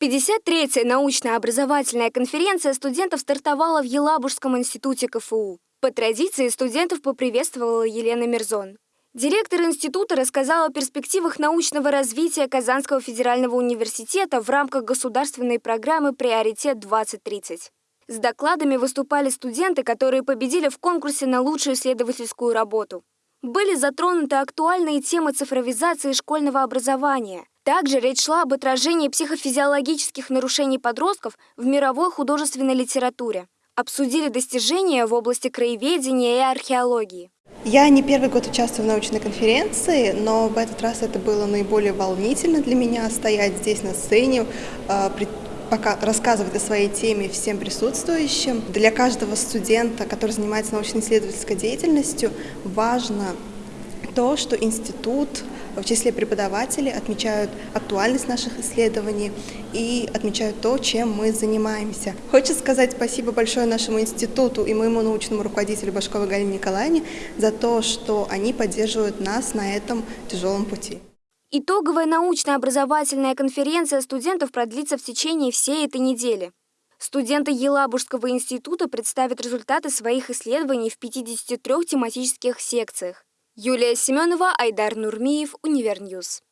53-я научно-образовательная конференция студентов стартовала в Елабужском институте КФУ. По традиции студентов поприветствовала Елена Мирзон. Директор института рассказал о перспективах научного развития Казанского федерального университета в рамках государственной программы «Приоритет-2030». С докладами выступали студенты, которые победили в конкурсе на лучшую исследовательскую работу. Были затронуты актуальные темы цифровизации школьного образования. Также речь шла об отражении психофизиологических нарушений подростков в мировой художественной литературе. Обсудили достижения в области краеведения и археологии. Я не первый год участвую в научной конференции, но в этот раз это было наиболее волнительно для меня стоять здесь на сцене, а, пока рассказывать о своей теме всем присутствующим. Для каждого студента, который занимается научно-исследовательской деятельностью, важно то, что институт в числе преподавателей отмечают актуальность наших исследований и отмечают то, чем мы занимаемся. Хочу сказать спасибо большое нашему институту и моему научному руководителю Башковой Галине Николаевне за то, что они поддерживают нас на этом тяжелом пути. Итоговая научно-образовательная конференция студентов продлится в течение всей этой недели. Студенты Елабужского института представят результаты своих исследований в 53 тематических секциях. Юлия Семенова, Айдар Нурмиев, Univer News.